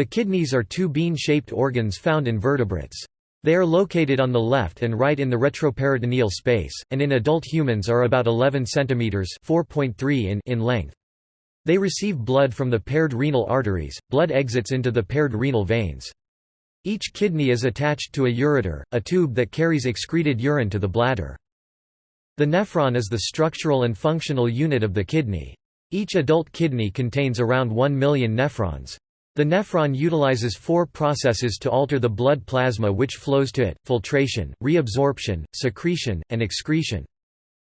The kidneys are two bean-shaped organs found in vertebrates. They are located on the left and right in the retroperitoneal space, and in adult humans are about 11 cm (4.3 in) in length. They receive blood from the paired renal arteries, blood exits into the paired renal veins. Each kidney is attached to a ureter, a tube that carries excreted urine to the bladder. The nephron is the structural and functional unit of the kidney. Each adult kidney contains around 1 million nephrons. The nephron utilizes four processes to alter the blood plasma which flows to it, filtration, reabsorption, secretion, and excretion.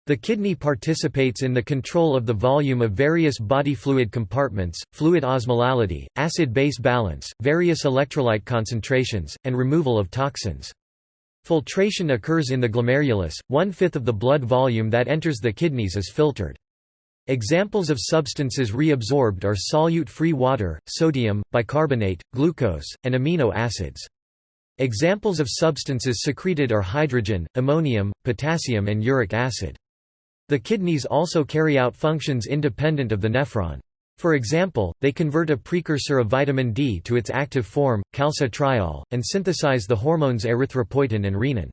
The kidney participates in the control of the volume of various body fluid compartments, fluid osmolality, acid-base balance, various electrolyte concentrations, and removal of toxins. Filtration occurs in the glomerulus, one-fifth of the blood volume that enters the kidneys is filtered. Examples of substances reabsorbed are solute-free water, sodium, bicarbonate, glucose, and amino acids. Examples of substances secreted are hydrogen, ammonium, potassium and uric acid. The kidneys also carry out functions independent of the nephron. For example, they convert a precursor of vitamin D to its active form, calcitriol, and synthesize the hormones erythropoietin and renin.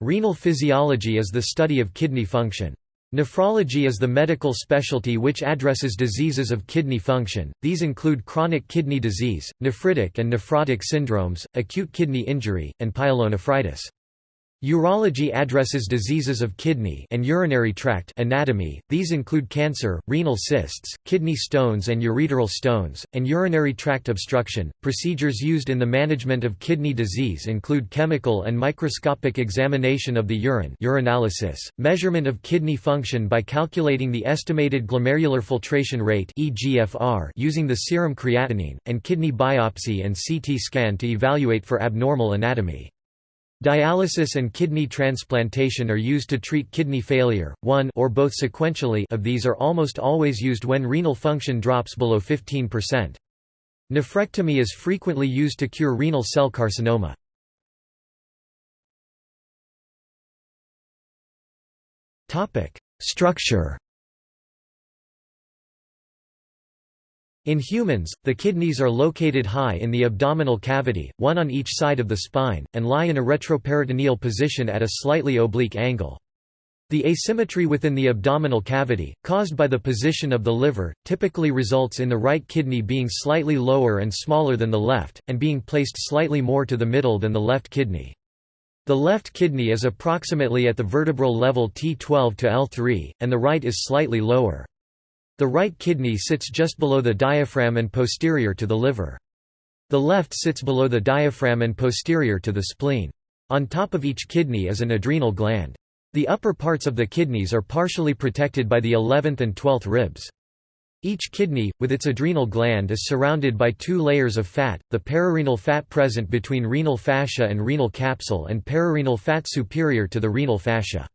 Renal physiology is the study of kidney function. Nephrology is the medical specialty which addresses diseases of kidney function, these include chronic kidney disease, nephritic and nephrotic syndromes, acute kidney injury, and pyelonephritis. Urology addresses diseases of kidney and urinary tract anatomy, these include cancer, renal cysts, kidney stones and ureteral stones, and urinary tract obstruction. Procedures used in the management of kidney disease include chemical and microscopic examination of the urine urinalysis, measurement of kidney function by calculating the estimated glomerular filtration rate using the serum creatinine, and kidney biopsy and CT scan to evaluate for abnormal anatomy. Dialysis and kidney transplantation are used to treat kidney failure, one or both sequentially of these are almost always used when renal function drops below 15%. Nephrectomy is frequently used to cure renal cell carcinoma. Structure In humans, the kidneys are located high in the abdominal cavity, one on each side of the spine, and lie in a retroperitoneal position at a slightly oblique angle. The asymmetry within the abdominal cavity, caused by the position of the liver, typically results in the right kidney being slightly lower and smaller than the left, and being placed slightly more to the middle than the left kidney. The left kidney is approximately at the vertebral level T12 to L3, and the right is slightly lower. The right kidney sits just below the diaphragm and posterior to the liver. The left sits below the diaphragm and posterior to the spleen. On top of each kidney is an adrenal gland. The upper parts of the kidneys are partially protected by the 11th and 12th ribs. Each kidney, with its adrenal gland is surrounded by two layers of fat, the perirenal fat present between renal fascia and renal capsule and pararenal fat superior to the renal fascia.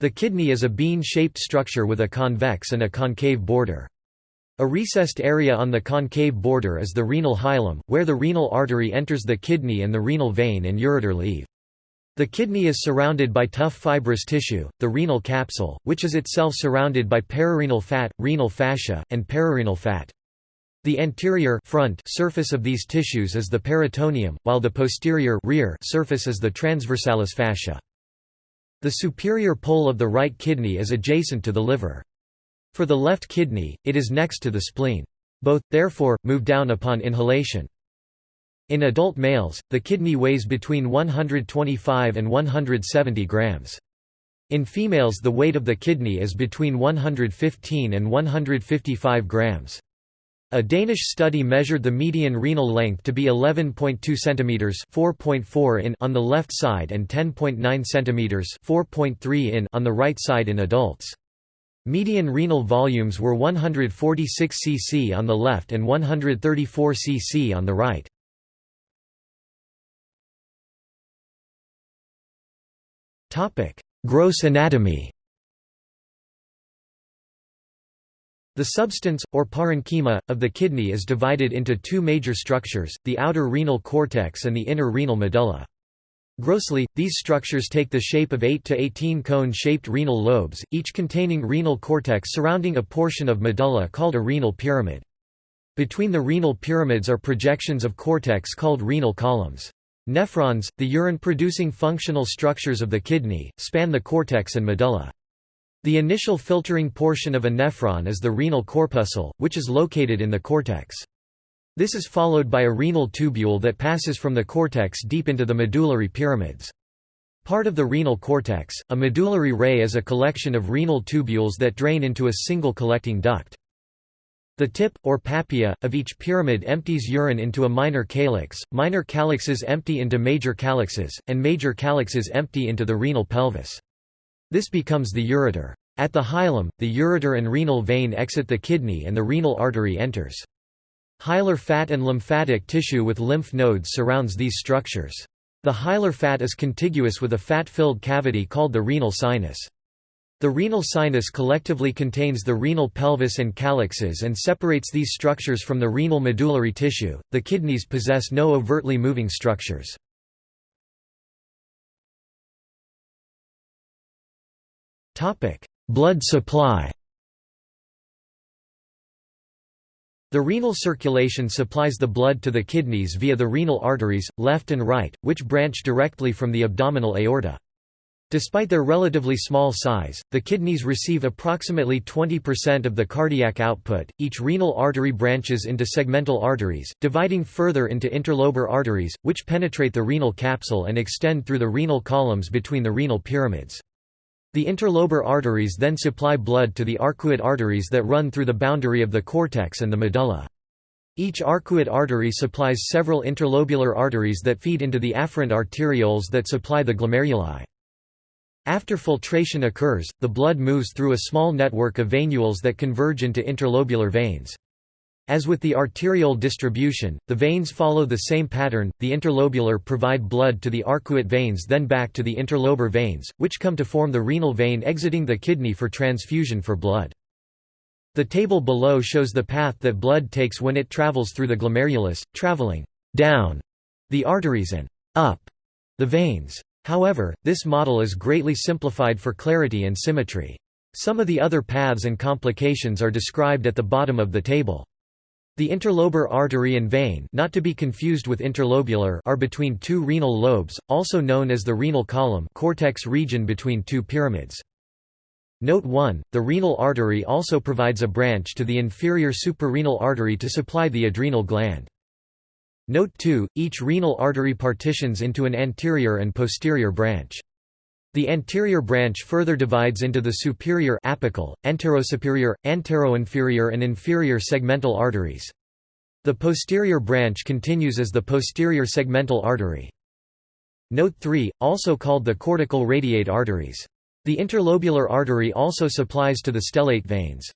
The kidney is a bean-shaped structure with a convex and a concave border. A recessed area on the concave border is the renal hilum, where the renal artery enters the kidney and the renal vein and ureter leave. The kidney is surrounded by tough fibrous tissue, the renal capsule, which is itself surrounded by perirenal fat, renal fascia, and pararenal fat. The anterior front surface of these tissues is the peritoneum, while the posterior rear surface is the transversalis fascia. The superior pole of the right kidney is adjacent to the liver. For the left kidney, it is next to the spleen. Both, therefore, move down upon inhalation. In adult males, the kidney weighs between 125 and 170 grams. In females the weight of the kidney is between 115 and 155 grams. A Danish study measured the median renal length to be 11.2 cm 4.4 in on the left side and 10.9 cm 4.3 in on the right side in adults. Median renal volumes were 146 cc on the left and 134 cc on the right. Gross anatomy The substance, or parenchyma, of the kidney is divided into two major structures, the outer renal cortex and the inner renal medulla. Grossly, these structures take the shape of 8 to 18 cone-shaped renal lobes, each containing renal cortex surrounding a portion of medulla called a renal pyramid. Between the renal pyramids are projections of cortex called renal columns. Nephrons, the urine-producing functional structures of the kidney, span the cortex and medulla. The initial filtering portion of a nephron is the renal corpuscle, which is located in the cortex. This is followed by a renal tubule that passes from the cortex deep into the medullary pyramids. Part of the renal cortex, a medullary ray is a collection of renal tubules that drain into a single collecting duct. The tip, or papilla, of each pyramid empties urine into a minor calyx, minor calyxes empty into major calyxes, and major calyxes empty into the renal pelvis. This becomes the ureter. At the hilum, the ureter and renal vein exit the kidney and the renal artery enters. Hilar fat and lymphatic tissue with lymph nodes surrounds these structures. The hilar fat is contiguous with a fat-filled cavity called the renal sinus. The renal sinus collectively contains the renal pelvis and calyxes and separates these structures from the renal medullary tissue. The kidneys possess no overtly moving structures. Blood supply. The renal circulation supplies the blood to the kidneys via the renal arteries, left and right, which branch directly from the abdominal aorta. Despite their relatively small size, the kidneys receive approximately 20% of the cardiac output. Each renal artery branches into segmental arteries, dividing further into interlobar arteries, which penetrate the renal capsule and extend through the renal columns between the renal pyramids. The interlobar arteries then supply blood to the arcuate arteries that run through the boundary of the cortex and the medulla. Each arcuate artery supplies several interlobular arteries that feed into the afferent arterioles that supply the glomeruli. After filtration occurs, the blood moves through a small network of venules that converge into interlobular veins. As with the arteriole distribution, the veins follow the same pattern, the interlobular provide blood to the arcuate veins then back to the interlobar veins, which come to form the renal vein exiting the kidney for transfusion for blood. The table below shows the path that blood takes when it travels through the glomerulus, traveling down the arteries and up the veins. However, this model is greatly simplified for clarity and symmetry. Some of the other paths and complications are described at the bottom of the table. The interlobar artery and vein not to be confused with interlobular are between two renal lobes, also known as the renal column cortex region between two pyramids. Note 1, the renal artery also provides a branch to the inferior suprarenal artery to supply the adrenal gland. Note 2, each renal artery partitions into an anterior and posterior branch. The anterior branch further divides into the superior apical, anterosuperior, anteroinferior and inferior segmental arteries. The posterior branch continues as the posterior segmental artery. Note 3, also called the cortical radiate arteries. The interlobular artery also supplies to the stellate veins.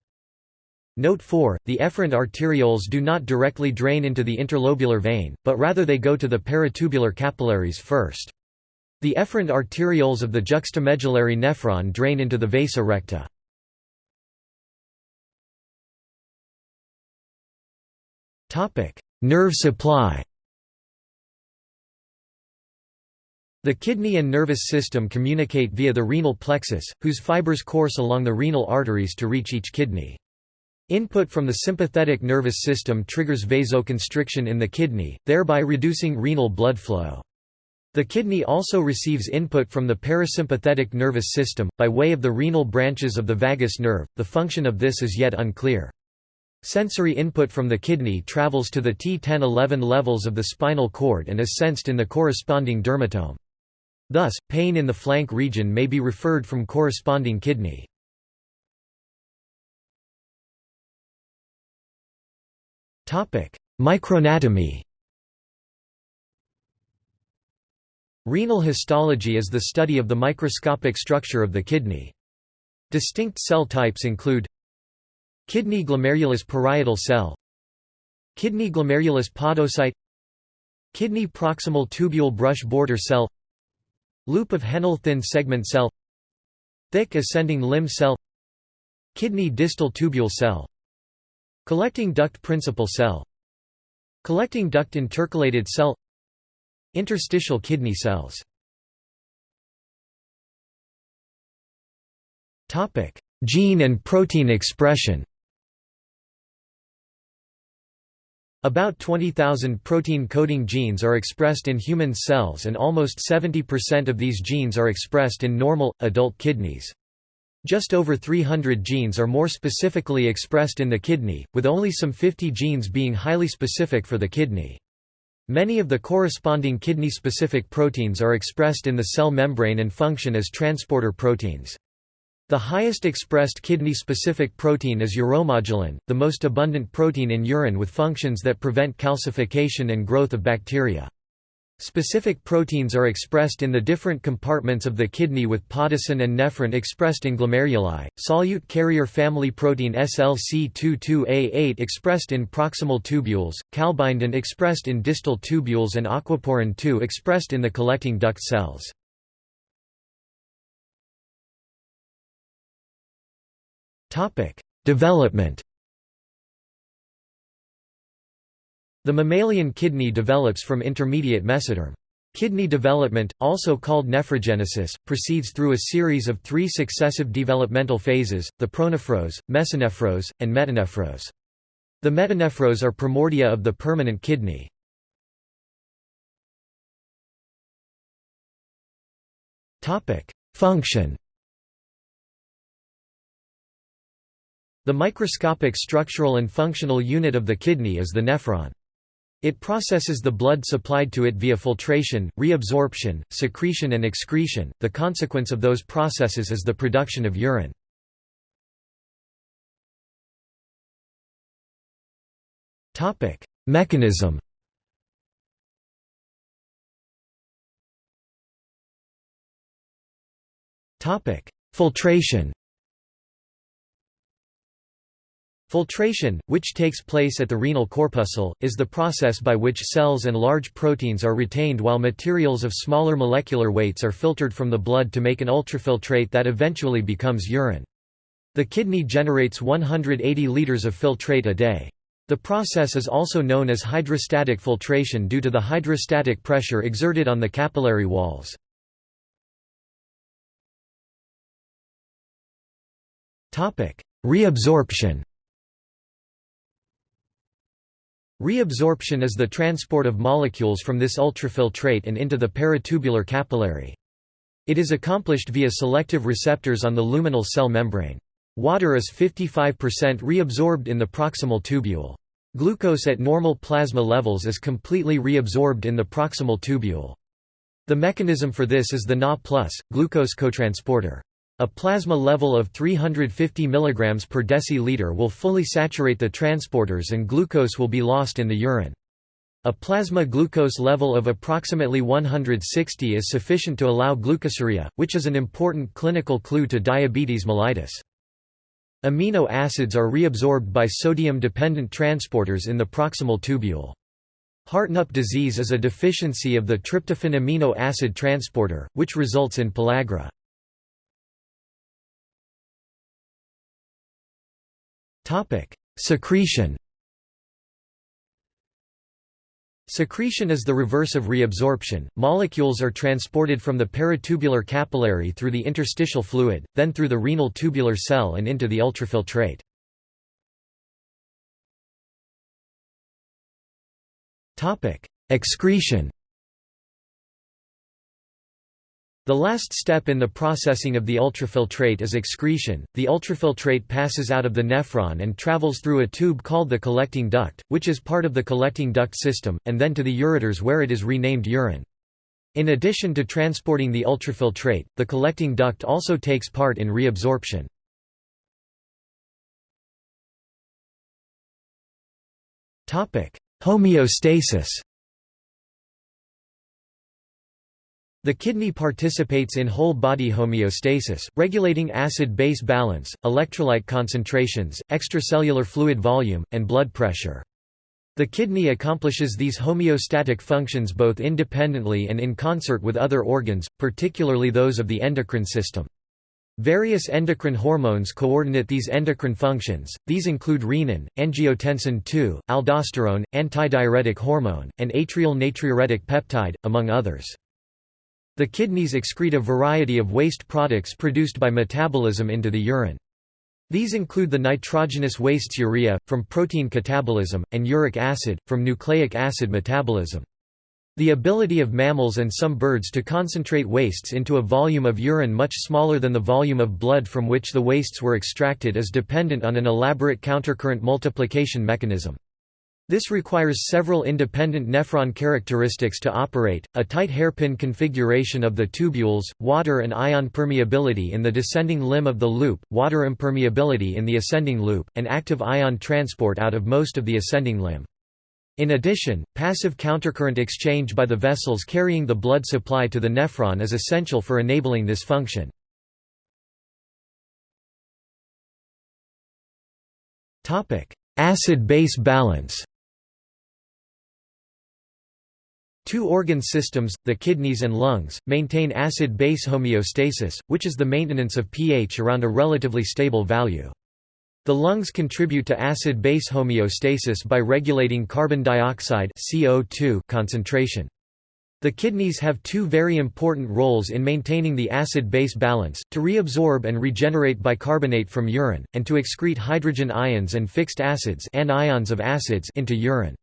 Note 4, the efferent arterioles do not directly drain into the interlobular vein, but rather they go to the peritubular capillaries first. The efferent arterioles of the juxtamedullary nephron drain into the vasa recta. Nerve supply The kidney and nervous system communicate via the renal plexus, whose fibers course along the renal arteries to reach each kidney. Input from the sympathetic nervous system triggers vasoconstriction in the kidney, thereby reducing renal blood flow. The kidney also receives input from the parasympathetic nervous system, by way of the renal branches of the vagus nerve, the function of this is yet unclear. Sensory input from the kidney travels to the T10-11 levels of the spinal cord and is sensed in the corresponding dermatome. Thus, pain in the flank region may be referred from corresponding kidney. Microanatomy Renal histology is the study of the microscopic structure of the kidney. Distinct cell types include Kidney glomerulus parietal cell Kidney glomerulus podocyte Kidney proximal tubule brush border cell Loop of Henle thin segment cell Thick ascending limb cell Kidney distal tubule cell Collecting duct principal cell Collecting duct intercalated cell Interstitial kidney cells Gene and protein expression About 20,000 protein-coding genes are expressed in human cells and almost 70% of these genes are expressed in normal, adult kidneys. Just over 300 genes are more specifically expressed in the kidney, with only some 50 genes being highly specific for the kidney. Many of the corresponding kidney-specific proteins are expressed in the cell membrane and function as transporter proteins. The highest expressed kidney-specific protein is uromodulin, the most abundant protein in urine with functions that prevent calcification and growth of bacteria. Specific proteins are expressed in the different compartments of the kidney with podocin and nephrin expressed in glomeruli, solute carrier family protein SLC22A8 expressed in proximal tubules, calbindin expressed in distal tubules and aquaporin 2 expressed in the collecting duct cells. Development. The mammalian kidney develops from intermediate mesoderm. Kidney development, also called nephrogenesis, proceeds through a series of three successive developmental phases, the pronephros, mesonephros, and metanephros. The metanephros are primordia of the permanent kidney. Function The microscopic structural and functional unit of the kidney is the nephron. It processes the blood supplied to it via filtration, reabsorption, secretion and excretion. The consequence of those processes is the production of urine. Topic: Mechanism. Topic: Filtration. Filtration, which takes place at the renal corpuscle, is the process by which cells and large proteins are retained while materials of smaller molecular weights are filtered from the blood to make an ultrafiltrate that eventually becomes urine. The kidney generates 180 liters of filtrate a day. The process is also known as hydrostatic filtration due to the hydrostatic pressure exerted on the capillary walls. Reabsorption Reabsorption is the transport of molecules from this ultrafiltrate and into the peritubular capillary. It is accomplished via selective receptors on the luminal cell membrane. Water is 55% reabsorbed in the proximal tubule. Glucose at normal plasma levels is completely reabsorbed in the proximal tubule. The mechanism for this is the Na+, glucose cotransporter. A plasma level of 350 mg per deciliter will fully saturate the transporters and glucose will be lost in the urine. A plasma glucose level of approximately 160 is sufficient to allow glucosuria, which is an important clinical clue to diabetes mellitus. Amino acids are reabsorbed by sodium-dependent transporters in the proximal tubule. Hartnup disease is a deficiency of the tryptophan amino acid transporter, which results in pellagra. Topic: Secretion. Secretion is the reverse of reabsorption. Molecules are transported from the peritubular capillary through the interstitial fluid, then through the renal tubular cell and into the ultrafiltrate. Topic: Excretion. The last step in the processing of the ultrafiltrate is excretion. The ultrafiltrate passes out of the nephron and travels through a tube called the collecting duct, which is part of the collecting duct system, and then to the ureters where it is renamed urine. In addition to transporting the ultrafiltrate, the collecting duct also takes part in reabsorption. Homeostasis The kidney participates in whole-body homeostasis, regulating acid-base balance, electrolyte concentrations, extracellular fluid volume, and blood pressure. The kidney accomplishes these homeostatic functions both independently and in concert with other organs, particularly those of the endocrine system. Various endocrine hormones coordinate these endocrine functions, these include renin, angiotensin II, aldosterone, antidiuretic hormone, and atrial natriuretic peptide, among others. The kidneys excrete a variety of waste products produced by metabolism into the urine. These include the nitrogenous wastes urea, from protein catabolism, and uric acid, from nucleic acid metabolism. The ability of mammals and some birds to concentrate wastes into a volume of urine much smaller than the volume of blood from which the wastes were extracted is dependent on an elaborate countercurrent multiplication mechanism. This requires several independent nephron characteristics to operate, a tight hairpin configuration of the tubules, water and ion permeability in the descending limb of the loop, water impermeability in the ascending loop, and active ion transport out of most of the ascending limb. In addition, passive countercurrent exchange by the vessels carrying the blood supply to the nephron is essential for enabling this function. Acid-base balance Two organ systems, the kidneys and lungs, maintain acid-base homeostasis, which is the maintenance of pH around a relatively stable value. The lungs contribute to acid-base homeostasis by regulating carbon dioxide CO2 concentration. The kidneys have two very important roles in maintaining the acid-base balance, to reabsorb and regenerate bicarbonate from urine, and to excrete hydrogen ions and fixed acids anions of acids into urine.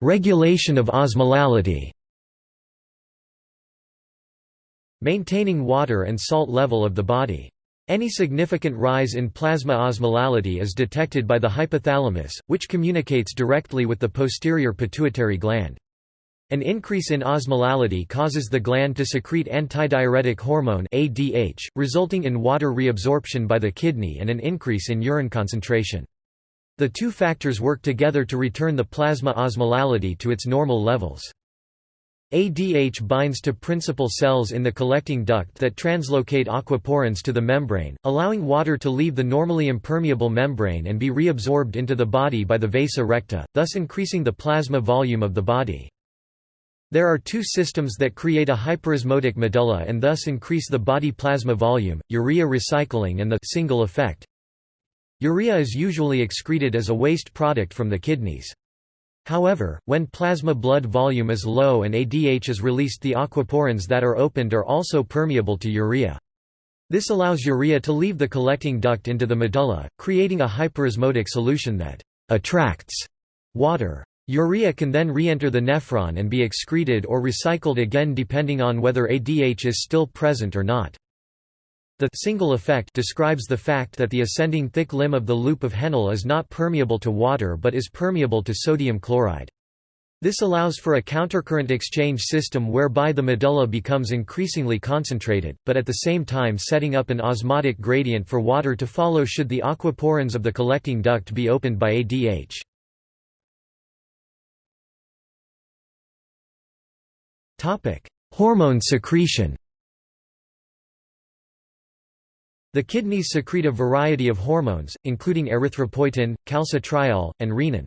Regulation of osmolality Maintaining water and salt level of the body. Any significant rise in plasma osmolality is detected by the hypothalamus, which communicates directly with the posterior pituitary gland. An increase in osmolality causes the gland to secrete antidiuretic hormone ADH, resulting in water reabsorption by the kidney and an increase in urine concentration. The two factors work together to return the plasma osmolality to its normal levels. ADH binds to principal cells in the collecting duct that translocate aquaporins to the membrane, allowing water to leave the normally impermeable membrane and be reabsorbed into the body by the vasa recta, thus increasing the plasma volume of the body. There are two systems that create a hyperosmotic medulla and thus increase the body plasma volume, urea recycling and the single effect. Urea is usually excreted as a waste product from the kidneys. However, when plasma blood volume is low and ADH is released the aquaporins that are opened are also permeable to urea. This allows urea to leave the collecting duct into the medulla, creating a hyperosmotic solution that «attracts» water. Urea can then re-enter the nephron and be excreted or recycled again depending on whether ADH is still present or not. The single effect describes the fact that the ascending thick limb of the loop of Henle is not permeable to water but is permeable to sodium chloride. This allows for a countercurrent exchange system whereby the medulla becomes increasingly concentrated, but at the same time setting up an osmotic gradient for water to follow should the aquaporins of the collecting duct be opened by ADH. Hormone secretion The kidneys secrete a variety of hormones, including erythropoietin, calcitriol, and renin.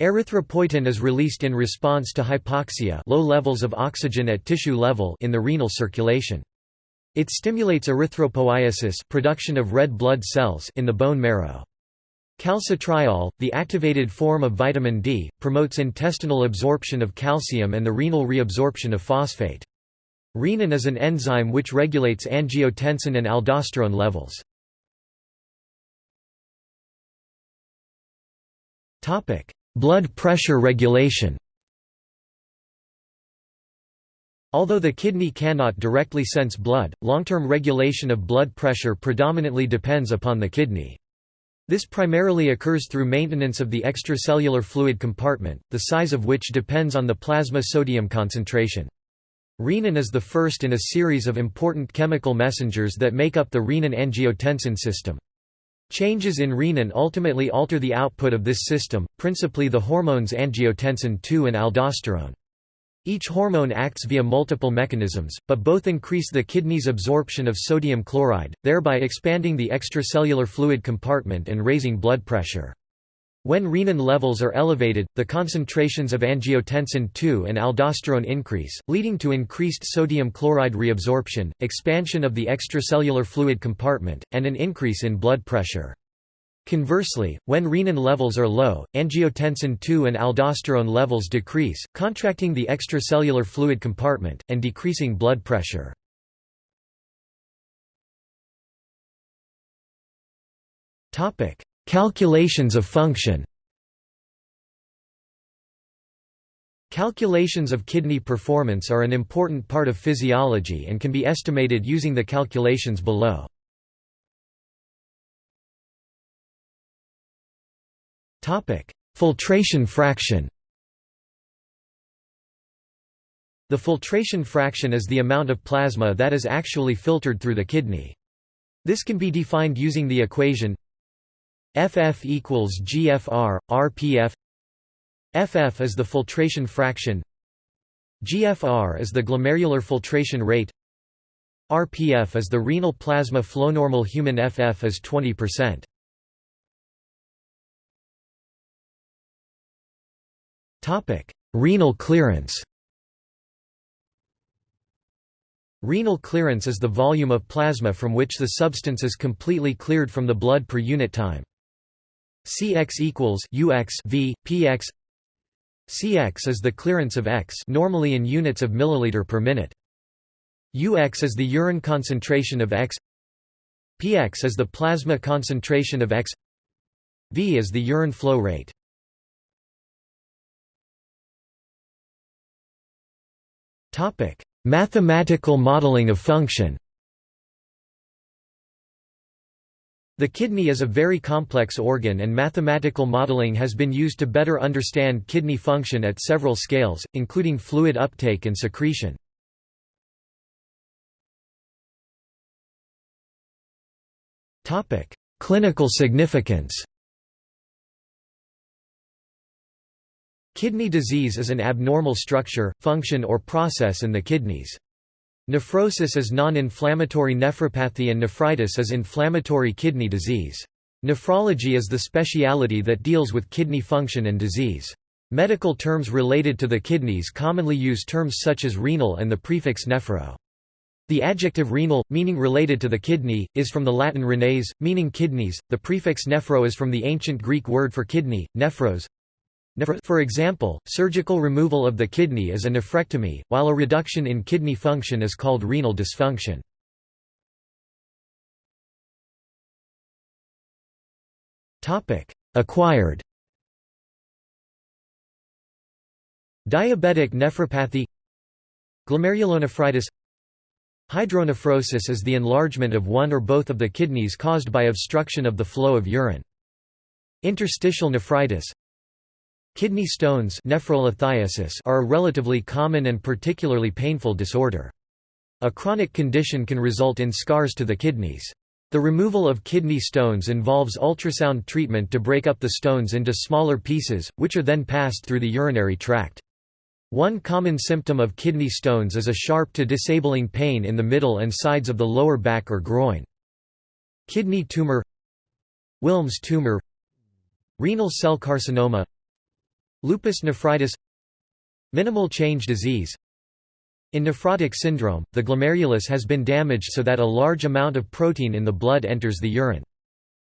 Erythropoietin is released in response to hypoxia low levels of oxygen at tissue level in the renal circulation. It stimulates erythropoiesis production of red blood cells in the bone marrow. Calcitriol, the activated form of vitamin D, promotes intestinal absorption of calcium and the renal reabsorption of phosphate. Renin is an enzyme which regulates angiotensin and aldosterone levels. Blood pressure regulation Although the kidney cannot directly sense blood, long-term regulation of blood pressure predominantly depends upon the kidney. This primarily occurs through maintenance of the extracellular fluid compartment, the size of which depends on the plasma sodium concentration. Renin is the first in a series of important chemical messengers that make up the renin-angiotensin system. Changes in renin ultimately alter the output of this system, principally the hormones angiotensin II and aldosterone. Each hormone acts via multiple mechanisms, but both increase the kidney's absorption of sodium chloride, thereby expanding the extracellular fluid compartment and raising blood pressure. When renin levels are elevated, the concentrations of angiotensin II and aldosterone increase, leading to increased sodium chloride reabsorption, expansion of the extracellular fluid compartment, and an increase in blood pressure. Conversely, when renin levels are low, angiotensin II and aldosterone levels decrease, contracting the extracellular fluid compartment, and decreasing blood pressure. Topic Calculations of function Calculations of kidney performance are an important part of physiology and can be estimated using the calculations below. Filtration fraction The filtration fraction is the amount of plasma that is actually filtered through the kidney. This can be defined using the equation FF equals GFR, RPF FF is the filtration fraction GFR is the glomerular filtration rate RPF is the renal plasma flow. Normal human FF is 20%. Topic: Renal clearance. Renal clearance is the volume of plasma from which the substance is completely cleared from the blood per unit time. Cx equals Ux v px Cx is the clearance of X normally in units of milliliter per minute. Ux is the urine concentration of X Px is the plasma concentration of X V is the urine flow rate. Topic: Mathematical modeling of function. The kidney is a very complex organ and mathematical modeling has been used to better understand kidney function at several scales, including fluid uptake and secretion. Clinical significance Kidney disease is an abnormal structure, function or process in the kidneys. Nephrosis is non-inflammatory nephropathy and nephritis is inflammatory kidney disease. Nephrology is the speciality that deals with kidney function and disease. Medical terms related to the kidneys commonly use terms such as renal and the prefix nephro. The adjective renal, meaning related to the kidney, is from the Latin renes, meaning kidneys. The prefix nephro is from the ancient Greek word for kidney, nephros, for example, surgical removal of the kidney is a nephrectomy, while a reduction in kidney function is called renal dysfunction. Acquired Diabetic nephropathy Glomerulonephritis Hydronephrosis is the enlargement of one or both of the kidneys caused by obstruction of the flow of urine. Interstitial nephritis Kidney stones are a relatively common and particularly painful disorder. A chronic condition can result in scars to the kidneys. The removal of kidney stones involves ultrasound treatment to break up the stones into smaller pieces, which are then passed through the urinary tract. One common symptom of kidney stones is a sharp to disabling pain in the middle and sides of the lower back or groin. Kidney tumor Wilms tumor Renal cell carcinoma Lupus nephritis Minimal change disease In nephrotic syndrome, the glomerulus has been damaged so that a large amount of protein in the blood enters the urine.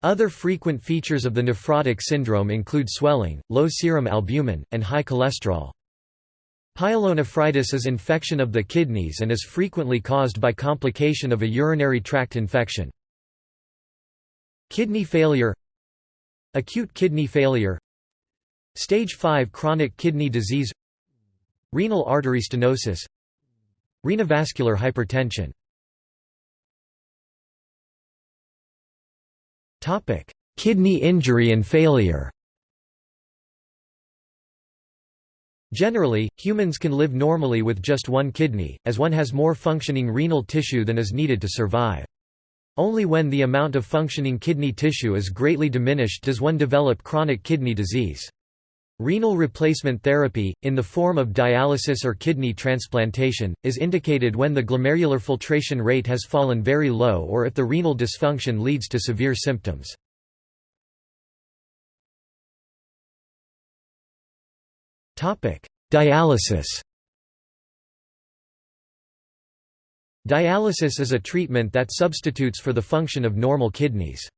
Other frequent features of the nephrotic syndrome include swelling, low serum albumin, and high cholesterol. Pyelonephritis is infection of the kidneys and is frequently caused by complication of a urinary tract infection. Kidney failure Acute kidney failure Stage 5 chronic kidney disease Renal artery stenosis Renovascular hypertension Kidney injury and failure Generally, humans can live normally with just one kidney, as one has more functioning renal tissue than is needed to survive. Only when the amount of functioning kidney tissue is greatly diminished does one develop chronic kidney disease. Renal replacement therapy, in the form of dialysis or kidney transplantation, is indicated when the glomerular filtration rate has fallen very low or if the renal dysfunction leads to severe symptoms. Dialysis Dialysis is a treatment that substitutes for the function of normal kidneys.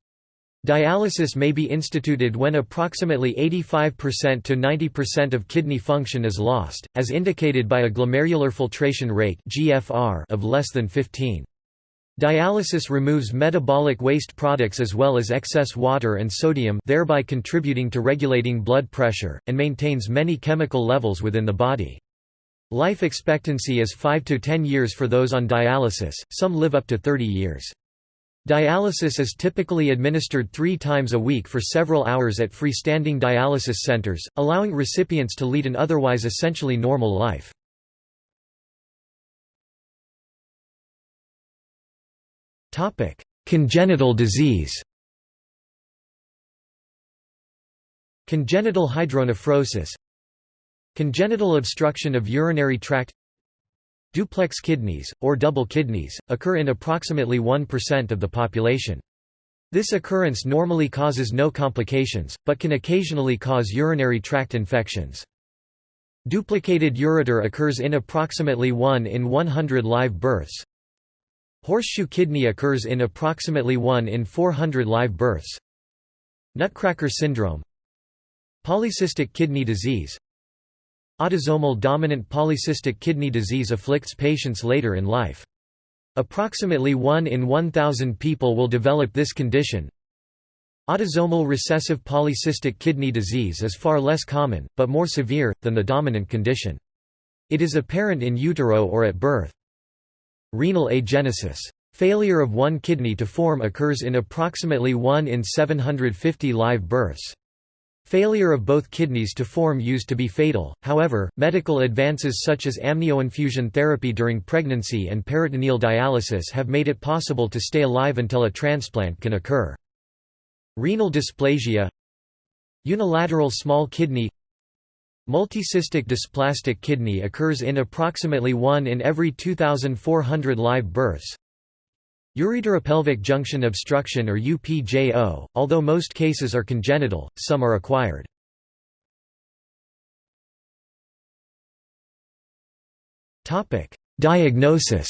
Dialysis may be instituted when approximately 85% to 90% of kidney function is lost, as indicated by a glomerular filtration rate of less than 15. Dialysis removes metabolic waste products as well as excess water and sodium thereby contributing to regulating blood pressure, and maintains many chemical levels within the body. Life expectancy is 5 to 10 years for those on dialysis, some live up to 30 years. Dialysis is typically administered three times a week for several hours at freestanding dialysis centers, allowing recipients to lead an otherwise essentially normal life. Congenital disease. Congenital hydronephrosis. Congenital obstruction of urinary tract. Duplex kidneys, or double kidneys, occur in approximately 1% of the population. This occurrence normally causes no complications, but can occasionally cause urinary tract infections. Duplicated ureter occurs in approximately 1 in 100 live births. Horseshoe kidney occurs in approximately 1 in 400 live births. Nutcracker syndrome Polycystic kidney disease Autosomal dominant polycystic kidney disease afflicts patients later in life. Approximately 1 in 1,000 people will develop this condition. Autosomal recessive polycystic kidney disease is far less common, but more severe, than the dominant condition. It is apparent in utero or at birth. Renal agenesis. Failure of one kidney to form occurs in approximately 1 in 750 live births. Failure of both kidneys to form used to be fatal, however, medical advances such as amnioinfusion therapy during pregnancy and peritoneal dialysis have made it possible to stay alive until a transplant can occur. Renal dysplasia Unilateral small kidney Multicystic dysplastic kidney occurs in approximately 1 in every 2,400 live births. Ureteropelvic junction obstruction or UPJO, although most cases are congenital, some are acquired. Diagnosis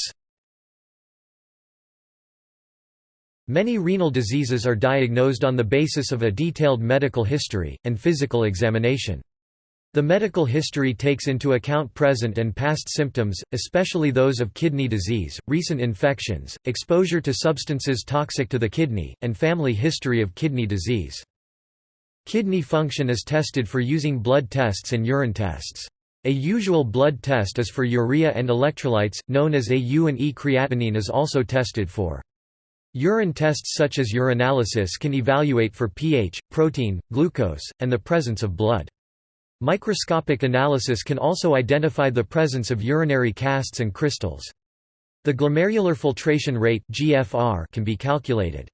Many renal diseases are diagnosed on the basis of a detailed medical history, and physical examination. The medical history takes into account present and past symptoms, especially those of kidney disease, recent infections, exposure to substances toxic to the kidney, and family history of kidney disease. Kidney function is tested for using blood tests and urine tests. A usual blood test is for urea and electrolytes, known as AU and E. Creatinine is also tested for. Urine tests such as urinalysis can evaluate for pH, protein, glucose, and the presence of blood. Microscopic analysis can also identify the presence of urinary casts and crystals. The glomerular filtration rate (GFR) can be calculated.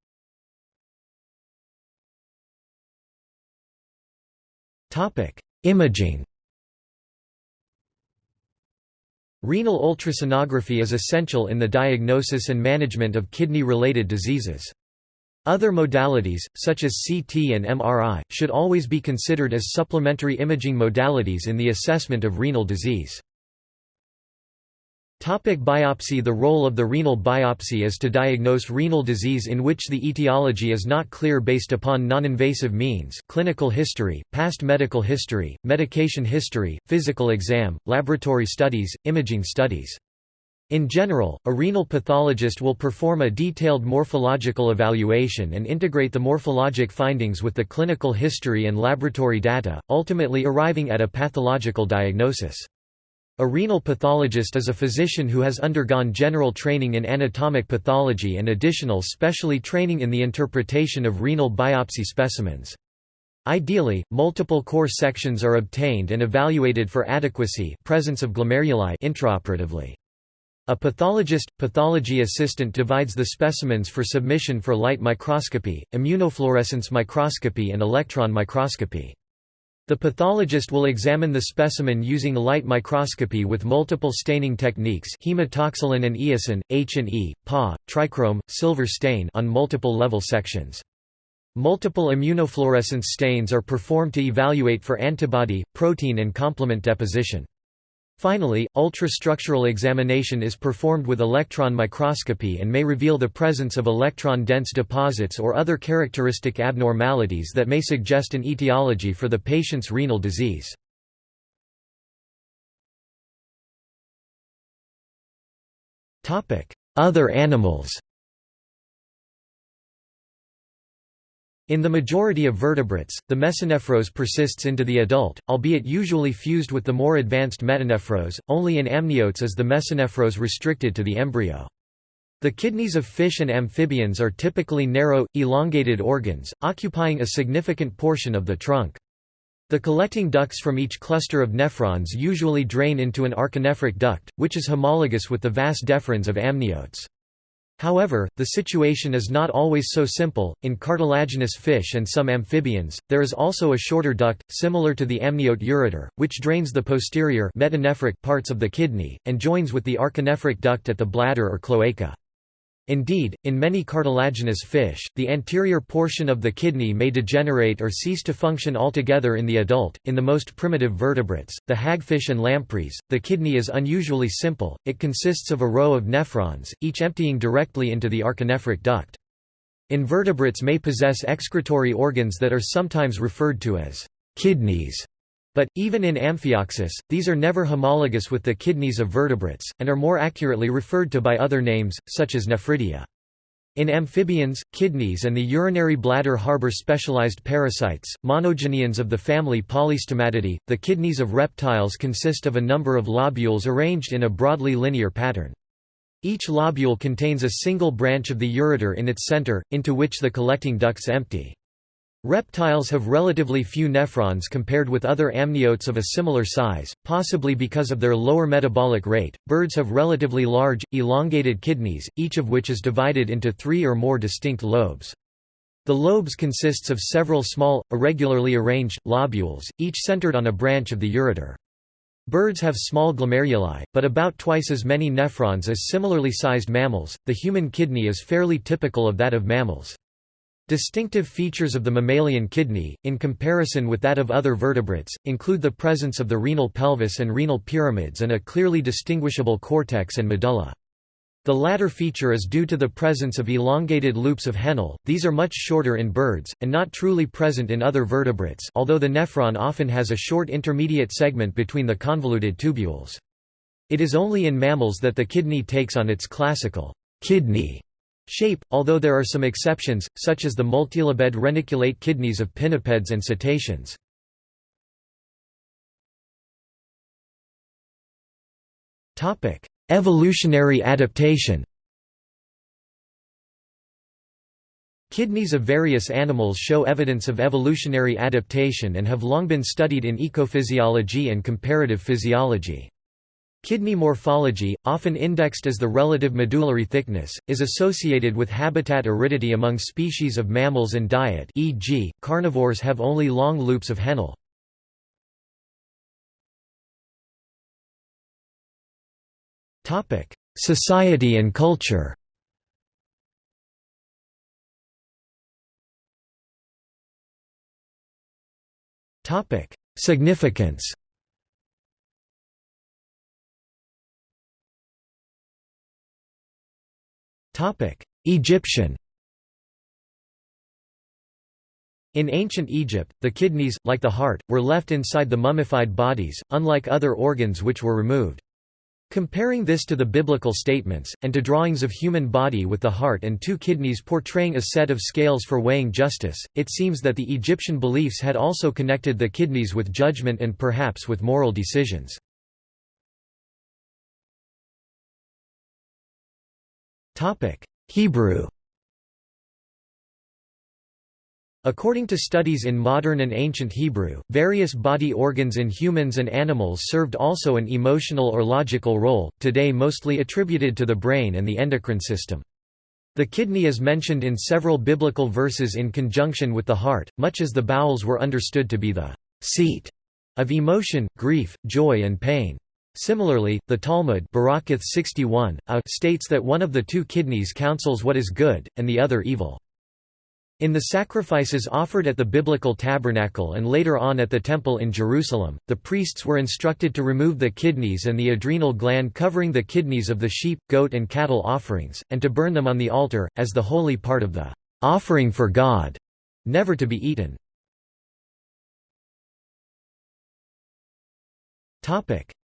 Topic: Imaging. Renal ultrasonography is essential in the diagnosis and management of kidney-related diseases. Other modalities, such as CT and MRI, should always be considered as supplementary imaging modalities in the assessment of renal disease. Topic biopsy The role of the renal biopsy is to diagnose renal disease in which the etiology is not clear based upon non-invasive means clinical history, past medical history, medication history, physical exam, laboratory studies, imaging studies. In general, a renal pathologist will perform a detailed morphological evaluation and integrate the morphologic findings with the clinical history and laboratory data, ultimately arriving at a pathological diagnosis. A renal pathologist is a physician who has undergone general training in anatomic pathology and additional specially training in the interpretation of renal biopsy specimens. Ideally, multiple core sections are obtained and evaluated for adequacy presence of glomeruli intraoperatively. A pathologist, pathology assistant divides the specimens for submission for light microscopy, immunofluorescence microscopy and electron microscopy. The pathologist will examine the specimen using light microscopy with multiple staining techniques hematoxylin and eosin, H&E, PA, trichrome, silver stain on multiple level sections. Multiple immunofluorescence stains are performed to evaluate for antibody, protein and complement deposition. Finally, ultrastructural examination is performed with electron microscopy and may reveal the presence of electron-dense deposits or other characteristic abnormalities that may suggest an etiology for the patient's renal disease. Other animals In the majority of vertebrates, the mesonephros persists into the adult, albeit usually fused with the more advanced metanephros, only in amniotes is the mesonephros restricted to the embryo. The kidneys of fish and amphibians are typically narrow, elongated organs, occupying a significant portion of the trunk. The collecting ducts from each cluster of nephrons usually drain into an archinephric duct, which is homologous with the vas deferens of amniotes. However, the situation is not always so simple. In cartilaginous fish and some amphibians, there is also a shorter duct, similar to the amniote ureter, which drains the posterior parts of the kidney, and joins with the archinephric duct at the bladder or cloaca. Indeed, in many cartilaginous fish, the anterior portion of the kidney may degenerate or cease to function altogether in the adult. In the most primitive vertebrates, the hagfish and lampreys, the kidney is unusually simple, it consists of a row of nephrons, each emptying directly into the archinephric duct. Invertebrates may possess excretory organs that are sometimes referred to as kidneys. But, even in Amphioxus, these are never homologous with the kidneys of vertebrates, and are more accurately referred to by other names, such as nephridia. In amphibians, kidneys and the urinary bladder harbor specialized parasites, monogeneans of the family Polystomatidae. The kidneys of reptiles consist of a number of lobules arranged in a broadly linear pattern. Each lobule contains a single branch of the ureter in its center, into which the collecting ducts empty. Reptiles have relatively few nephrons compared with other amniotes of a similar size, possibly because of their lower metabolic rate. Birds have relatively large, elongated kidneys, each of which is divided into three or more distinct lobes. The lobes consists of several small, irregularly arranged, lobules, each centered on a branch of the ureter. Birds have small glomeruli, but about twice as many nephrons as similarly sized mammals. The human kidney is fairly typical of that of mammals. Distinctive features of the mammalian kidney, in comparison with that of other vertebrates, include the presence of the renal pelvis and renal pyramids and a clearly distinguishable cortex and medulla. The latter feature is due to the presence of elongated loops of Henle, these are much shorter in birds, and not truly present in other vertebrates although the nephron often has a short intermediate segment between the convoluted tubules. It is only in mammals that the kidney takes on its classical kidney Shape, although there are some exceptions, such as the multilobed reniculate kidneys of pinnipeds and cetaceans. Evolutionary adaptation Kidneys of various animals show evidence of evolutionary adaptation and have long been studied in ecophysiology and comparative physiology. Kidney morphology, often indexed as the relative medullary thickness, is associated with habitat aridity among species of mammals and diet e.g., carnivores have only long loops of Henle. Society and culture Significance Egyptian In ancient Egypt, the kidneys, like the heart, were left inside the mummified bodies, unlike other organs which were removed. Comparing this to the biblical statements, and to drawings of human body with the heart and two kidneys portraying a set of scales for weighing justice, it seems that the Egyptian beliefs had also connected the kidneys with judgment and perhaps with moral decisions. Hebrew According to studies in modern and ancient Hebrew, various body organs in humans and animals served also an emotional or logical role, today mostly attributed to the brain and the endocrine system. The kidney is mentioned in several biblical verses in conjunction with the heart, much as the bowels were understood to be the seat of emotion, grief, joy and pain. Similarly, the Talmud 61, a states that one of the two kidneys counsels what is good, and the other evil. In the sacrifices offered at the biblical tabernacle and later on at the temple in Jerusalem, the priests were instructed to remove the kidneys and the adrenal gland covering the kidneys of the sheep, goat and cattle offerings, and to burn them on the altar, as the holy part of the offering for God, never to be eaten.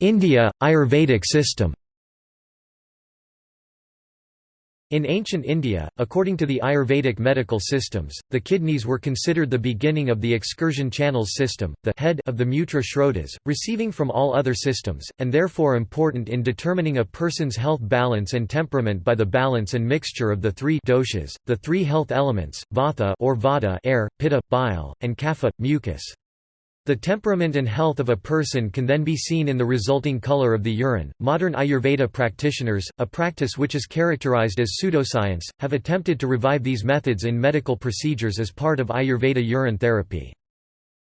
India – Ayurvedic system In ancient India, according to the Ayurvedic medical systems, the kidneys were considered the beginning of the excursion channels system, the head of the mutra shrotas, receiving from all other systems, and therefore important in determining a person's health balance and temperament by the balance and mixture of the three doshas, the three health elements, vata or vata air, pitta, bile, and kapha, mucus. The temperament and health of a person can then be seen in the resulting color of the urine. Modern Ayurveda practitioners, a practice which is characterized as pseudoscience, have attempted to revive these methods in medical procedures as part of Ayurveda urine therapy.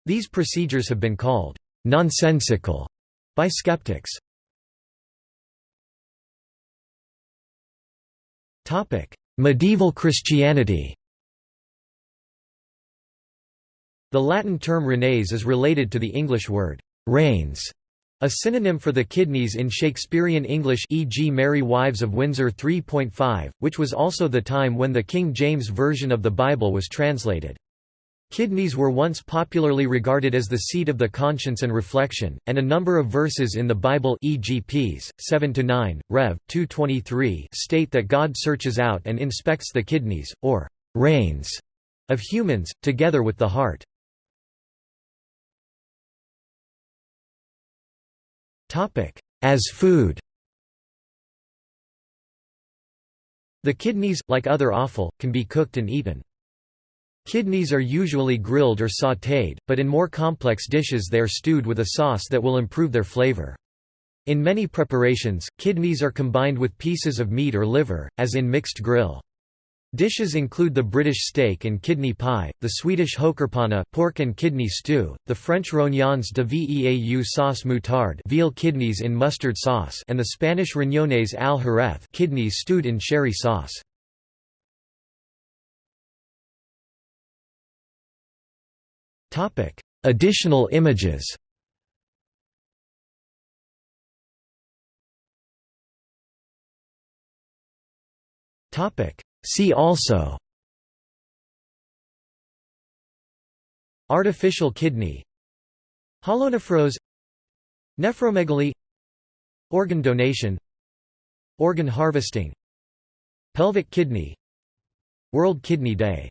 These procedures have been called nonsensical by skeptics. Topic: Medieval Christianity. The Latin term renes is related to the English word reins, a synonym for the kidneys in Shakespearean English e.g. Merry Wives of Windsor 3.5, which was also the time when the King James Version of the Bible was translated. Kidneys were once popularly regarded as the seat of the conscience and reflection, and a number of verses in the Bible e.g. Ps. 7–9, Rev. 2.23 state that God searches out and inspects the kidneys, or reins, of humans, together with the heart. As food The kidneys, like other offal, can be cooked and eaten. Kidneys are usually grilled or sautéed, but in more complex dishes they are stewed with a sauce that will improve their flavor. In many preparations, kidneys are combined with pieces of meat or liver, as in mixed grill. Dishes include the British steak and kidney pie, the Swedish hökarpanna pork and kidney stew, the French rognons de veaux sauce moutarde veal kidneys in mustard sauce and the Spanish riñones al jerez kidneys stewed in sherry sauce. Additional images Topic See also Artificial kidney Holonephros Nephromegaly Organ donation Organ harvesting Pelvic kidney World Kidney Day